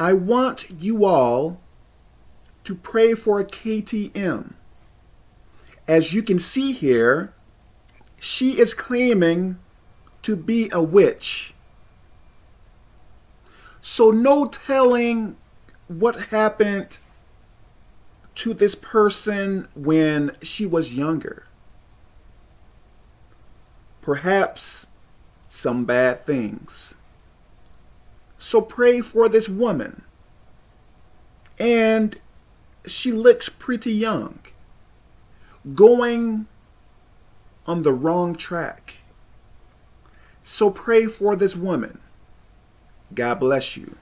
I want you all to pray for KTM. As you can see here, she is claiming to be a witch. So no telling what happened to this person when she was younger. Perhaps some bad things. So pray for this woman. And she looks pretty young, going on the wrong track. So pray for this woman. God bless you.